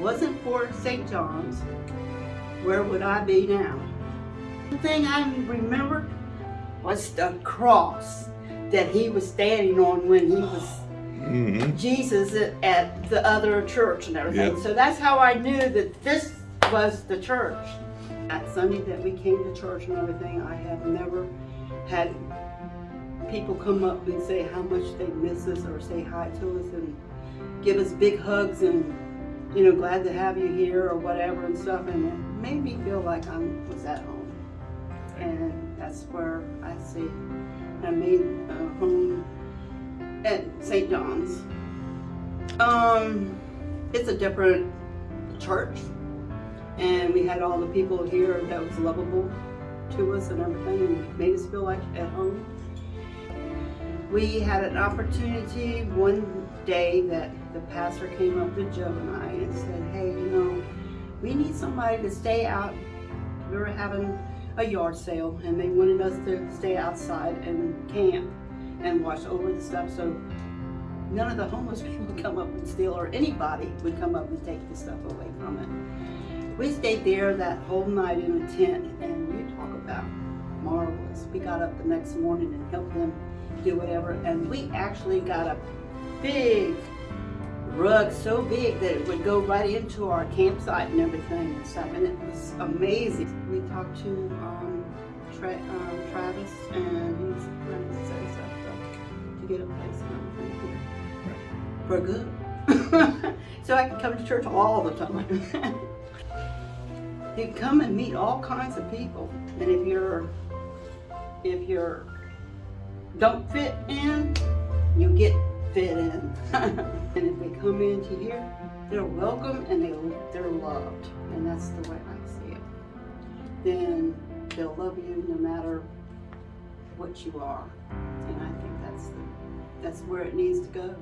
wasn't for St. John's, where would I be now? The thing I remember was the cross that he was standing on when he was Mm-hmm. Jesus at, the other church and everything. Yeah. So that's how I knew that this was the church. That Sunday that we came to church and everything, I have never had people come up and say how much they miss us or say hi to us and give us big hugs and you know glad to have you here or whatever and stuff and it made me feel like I was at home and that's where I see I made a home at St. John's. Um, it's a different church, and we had all the people here that was lovable to us and everything, and made us feel like at home. We had an opportunity one day that the pastor came up to Joe and I and said, "Hey, you know, we need somebody to stay out. We were having a yard sale, and they wanted us to stay outside and camp." and watch over the stuff so none of the homeless people would come up and steal or anybody would come up and take the stuff away from it. We stayed there that whole night in a tent and you talk about marvelous. We got up the next morning and helped them do whatever and we actually got a big rug so big that it would go right into our campsite and everything and stuff and it was amazing. We talked to um, Tra um, Travis and he's going to say something to get a place and everything here for good. so I can come to church all the time. you come and meet all kinds of people, and if you're if you're don't fit in, you get fit in. and if they come into here, they're welcome and they they're loved, and that's the way I see it. Then they'll love you no matter what you are, and I think that's the, that's where it needs to go.